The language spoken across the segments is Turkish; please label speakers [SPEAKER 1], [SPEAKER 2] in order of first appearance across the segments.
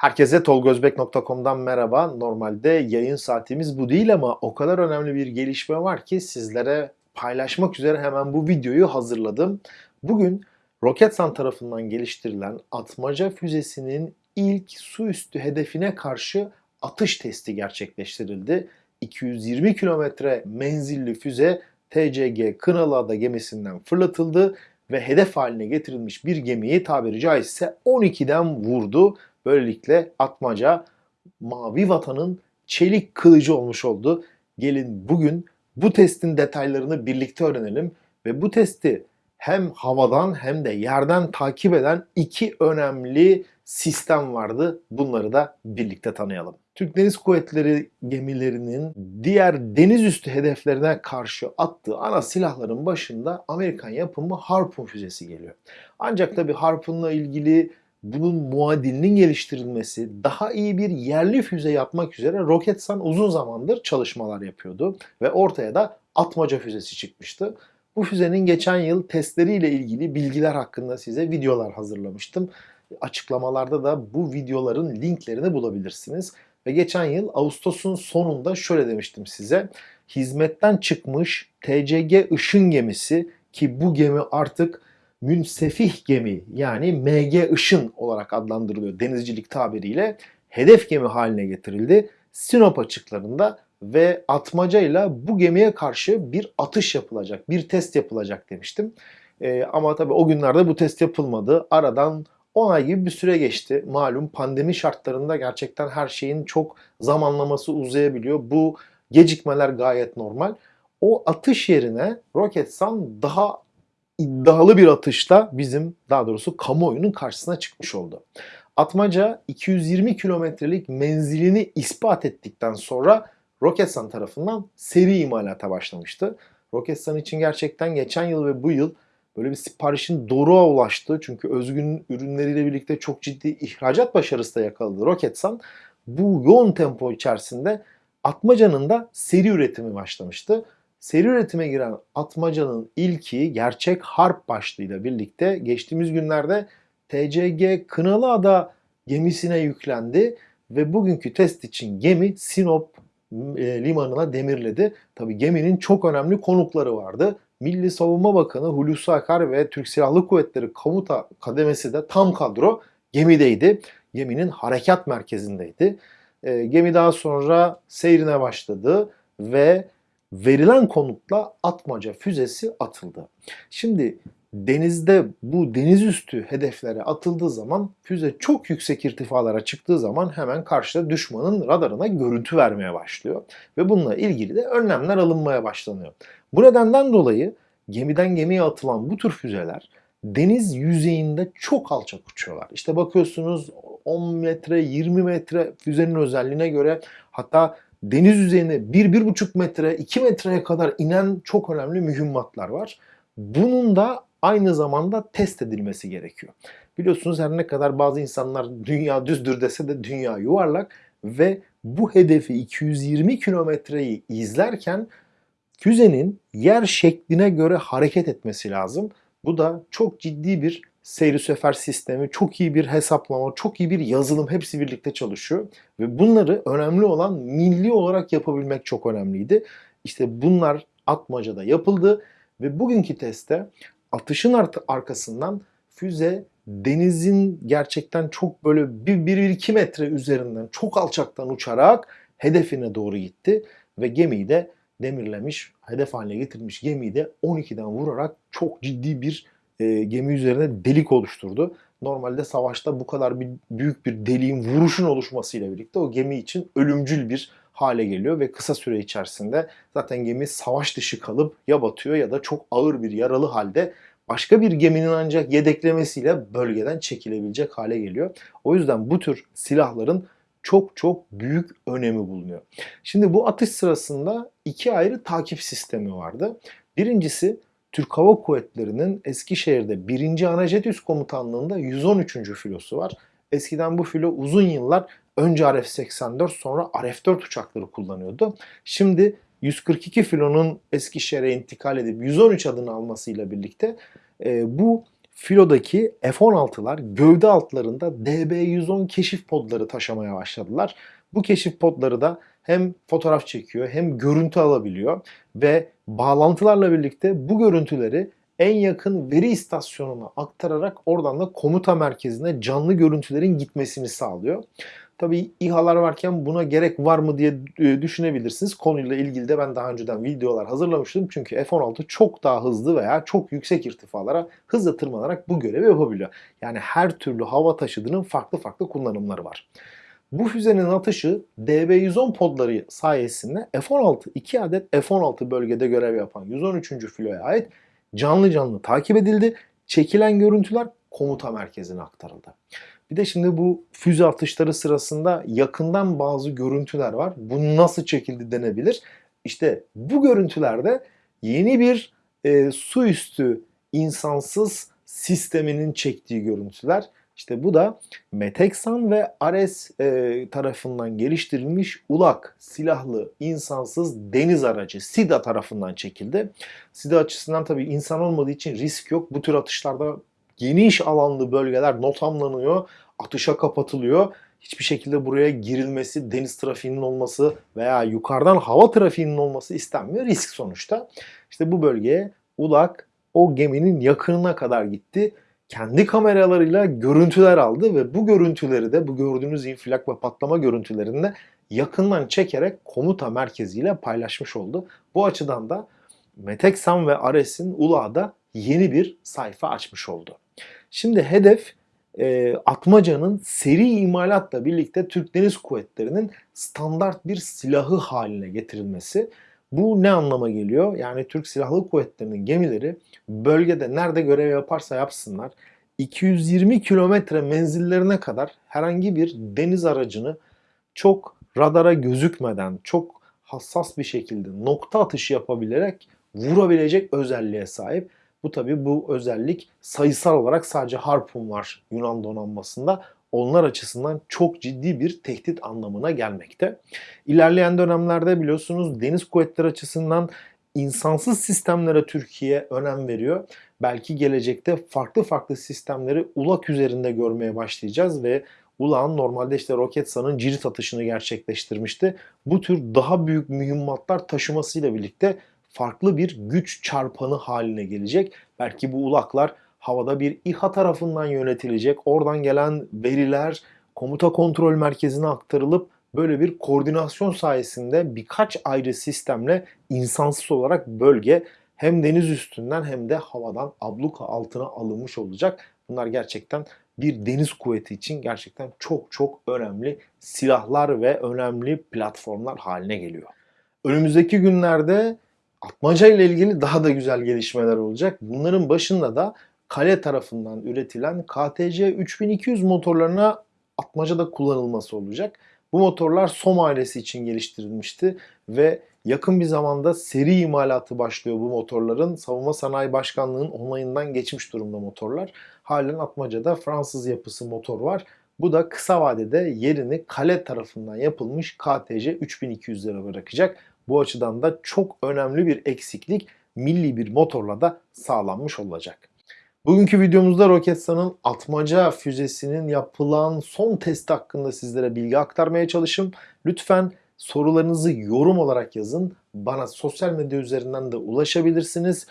[SPEAKER 1] Herkese tolgozbek.com'dan merhaba. Normalde yayın saatimiz bu değil ama o kadar önemli bir gelişme var ki sizlere paylaşmak üzere hemen bu videoyu hazırladım. Bugün Roketsan tarafından geliştirilen atmaca füzesinin ilk su üstü hedefine karşı atış testi gerçekleştirildi. 220 kilometre menzilli füze TCG Kınalıada gemisinden fırlatıldı ve hedef haline getirilmiş bir gemiyi tabiri caizse 12'den vurdu. Böylelikle atmaca mavi vatanın çelik kılıcı olmuş oldu. Gelin bugün bu testin detaylarını birlikte öğrenelim ve bu testi hem havadan hem de yerden takip eden iki önemli sistem vardı. Bunları da birlikte tanıyalım. Türk Deniz Kuvvetleri gemilerinin diğer deniz üstü hedeflerine karşı attığı ana silahların başında Amerikan yapımı Harpoon füzesi geliyor. Ancak tabi Harpoon'la ilgili bunun muadilinin geliştirilmesi, daha iyi bir yerli füze yapmak üzere Roketsan uzun zamandır çalışmalar yapıyordu ve ortaya da atmaca füzesi çıkmıştı. Bu füzenin geçen yıl testleriyle ilgili bilgiler hakkında size videolar hazırlamıştım. Açıklamalarda da bu videoların linklerini bulabilirsiniz. Ve geçen yıl Ağustos'un sonunda şöyle demiştim size. Hizmetten çıkmış TCG Işın gemisi ki bu gemi artık münsefih gemi yani MG Işın olarak adlandırılıyor denizcilik tabiriyle hedef gemi haline getirildi. Sinop açıklarında ve atmacayla bu gemiye karşı bir atış yapılacak, bir test yapılacak demiştim. Ee, ama tabii o günlerde bu test yapılmadı. Aradan 10 ay gibi bir süre geçti. Malum pandemi şartlarında gerçekten her şeyin çok zamanlaması uzayabiliyor. Bu gecikmeler gayet normal. O atış yerine Roketsan daha iddialı bir atışla bizim daha doğrusu kamuoyunun karşısına çıkmış oldu. Atmaca 220 kilometrelik menzilini ispat ettikten sonra Roketsan tarafından seri imalata başlamıştı. Roketsan için gerçekten geçen yıl ve bu yıl böyle bir siparişin doruğa ulaştı. Çünkü özgün ürünleriyle birlikte çok ciddi ihracat başarısı da yakaladı Roketsan. Bu yoğun tempo içerisinde Atmaca'nın da seri üretimi başlamıştı. Seri üretime giren Atmaca'nın ilki gerçek harp başlığıyla birlikte geçtiğimiz günlerde TCG Kınalıada gemisine yüklendi ve bugünkü test için gemi Sinop e, limanına demirledi. Tabi geminin çok önemli konukları vardı. Milli Savunma Bakanı Hulusi Akar ve Türk Silahlı Kuvvetleri Komuta Kademesi de tam kadro gemideydi. Geminin harekat merkezindeydi. E, gemi daha sonra seyrine başladı ve verilen konutla atmaca füzesi atıldı. Şimdi denizde bu deniz üstü hedeflere atıldığı zaman füze çok yüksek irtifalara çıktığı zaman hemen karşıda düşmanın radarına görüntü vermeye başlıyor. Ve bununla ilgili de önlemler alınmaya başlanıyor. Bu nedenden dolayı gemiden gemiye atılan bu tür füzeler deniz yüzeyinde çok alçak uçuyorlar. İşte bakıyorsunuz 10 metre 20 metre füzenin özelliğine göre hatta deniz yüzeyine 1-1,5 metre 2 metreye kadar inen çok önemli mühimmatlar var. Bunun da aynı zamanda test edilmesi gerekiyor. Biliyorsunuz her ne kadar bazı insanlar dünya düzdür dese de dünya yuvarlak ve bu hedefi 220 kilometreyi izlerken füzenin yer şekline göre hareket etmesi lazım. Bu da çok ciddi bir seyri sefer sistemi, çok iyi bir hesaplama, çok iyi bir yazılım hepsi birlikte çalışıyor. Ve bunları önemli olan milli olarak yapabilmek çok önemliydi. İşte bunlar Atmaca'da yapıldı ve bugünkü testte atışın arkasından füze denizin gerçekten çok böyle 1-2 metre üzerinden çok alçaktan uçarak hedefine doğru gitti ve gemiyi de demirlemiş, hedef haline getirmiş gemiyi de 12'den vurarak çok ciddi bir e, gemi üzerine delik oluşturdu. Normalde savaşta bu kadar bir büyük bir deliğin vuruşun oluşmasıyla birlikte o gemi için ölümcül bir hale geliyor ve kısa süre içerisinde zaten gemi savaş dışı kalıp ya batıyor ya da çok ağır bir yaralı halde başka bir geminin ancak yedeklemesiyle bölgeden çekilebilecek hale geliyor. O yüzden bu tür silahların çok çok büyük önemi bulunuyor. Şimdi bu atış sırasında iki ayrı takip sistemi vardı. Birincisi Türk Hava Kuvvetleri'nin Eskişehir'de 1. Anajet Komutanlığı'nda 113. filosu var. Eskiden bu filo uzun yıllar önce RF-84 sonra RF-4 uçakları kullanıyordu. Şimdi 142 filonun Eskişehir'e intikal edip 113 adını almasıyla birlikte e, bu filodaki F-16'lar gövde altlarında DB-110 keşif podları taşımaya başladılar. Bu keşif podları da hem fotoğraf çekiyor hem görüntü alabiliyor ve bağlantılarla birlikte bu görüntüleri en yakın veri istasyonuna aktararak oradan da komuta merkezine canlı görüntülerin gitmesini sağlıyor. Tabii İHA'lar varken buna gerek var mı diye e, düşünebilirsiniz. Konuyla ilgili de ben daha önceden videolar hazırlamıştım. Çünkü F-16 çok daha hızlı veya çok yüksek irtifalara hızla tırmanarak bu görevi yapabiliyor. Yani her türlü hava taşıdığının farklı farklı kullanımları var. Bu füzenin atışı DB-110 podları sayesinde F-16, 2 adet F-16 bölgede görev yapan 113. filoya ait canlı canlı takip edildi. Çekilen görüntüler komuta merkezine aktarıldı. Bir de şimdi bu füze atışları sırasında yakından bazı görüntüler var. Bu nasıl çekildi denebilir. İşte bu görüntülerde yeni bir e, su üstü insansız sisteminin çektiği görüntüler. İşte bu da Meteksan ve Ares e, tarafından geliştirilmiş ULAK silahlı insansız deniz aracı SIDA tarafından çekildi. SIDA açısından tabii insan olmadığı için risk yok. Bu tür atışlarda geniş alanlı bölgeler notamlanıyor, atışa kapatılıyor. Hiçbir şekilde buraya girilmesi, deniz trafiğinin olması veya yukarıdan hava trafiğinin olması istenmiyor. Risk sonuçta. İşte bu bölgeye ULAK o geminin yakınına kadar gitti. Kendi kameralarıyla görüntüler aldı ve bu görüntüleri de bu gördüğünüz infilak ve patlama görüntülerini de yakından çekerek komuta merkeziyle paylaşmış oldu. Bu açıdan da Meteksan ve Ares'in ULA'da yeni bir sayfa açmış oldu. Şimdi hedef e, Atmaca'nın seri imalatla birlikte Türk Deniz Kuvvetleri'nin standart bir silahı haline getirilmesi. Bu ne anlama geliyor? Yani Türk Silahlı Kuvvetleri'nin gemileri bölgede nerede görev yaparsa yapsınlar 220 kilometre menzillerine kadar herhangi bir deniz aracını çok radara gözükmeden, çok hassas bir şekilde nokta atışı yapabilerek vurabilecek özelliğe sahip. Bu tabi bu özellik sayısal olarak sadece Harpun var Yunan donanmasında. Onlar açısından çok ciddi bir tehdit anlamına gelmekte. İlerleyen dönemlerde biliyorsunuz deniz kuvvetleri açısından insansız sistemlere Türkiye önem veriyor. Belki gelecekte farklı farklı sistemleri ulak üzerinde görmeye başlayacağız ve Ulağan normalde işte Roketsan'ın cirit atışını gerçekleştirmişti. Bu tür daha büyük mühimmatlar taşımasıyla birlikte farklı bir güç çarpanı haline gelecek. Belki bu ulaklar havada bir İHA tarafından yönetilecek. Oradan gelen veriler komuta kontrol merkezine aktarılıp böyle bir koordinasyon sayesinde birkaç ayrı sistemle insansız olarak bölge hem deniz üstünden hem de havadan abluka altına alınmış olacak. Bunlar gerçekten bir deniz kuvveti için gerçekten çok çok önemli silahlar ve önemli platformlar haline geliyor. Önümüzdeki günlerde Atmaca ile ilgili daha da güzel gelişmeler olacak. Bunların başında da Kale tarafından üretilen KTC 3200 motorlarına Atmaca'da kullanılması olacak. Bu motorlar SOM ailesi için geliştirilmişti ve yakın bir zamanda seri imalatı başlıyor bu motorların. Savunma Sanayi Başkanlığı'nın onayından geçmiş durumda motorlar. Halen Atmaca'da Fransız yapısı motor var. Bu da kısa vadede yerini Kale tarafından yapılmış KTC 3200'lere bırakacak. Bu açıdan da çok önemli bir eksiklik milli bir motorla da sağlanmış olacak. Bugünkü videomuzda Roketsan'ın atmaca füzesinin yapılan son testi hakkında sizlere bilgi aktarmaya çalışım. Lütfen sorularınızı yorum olarak yazın. Bana sosyal medya üzerinden de ulaşabilirsiniz.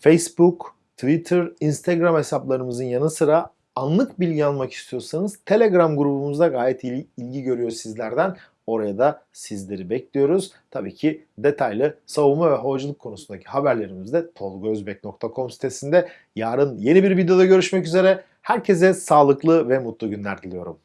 [SPEAKER 1] Facebook, Twitter, Instagram hesaplarımızın yanı sıra anlık bilgi almak istiyorsanız Telegram grubumuzda gayet ilgi görüyor sizlerden. Oraya da sizleri bekliyoruz. Tabii ki detaylı savunma ve havacılık konusundaki haberlerimiz de tolgozbek.com sitesinde. Yarın yeni bir videoda görüşmek üzere. Herkese sağlıklı ve mutlu günler diliyorum.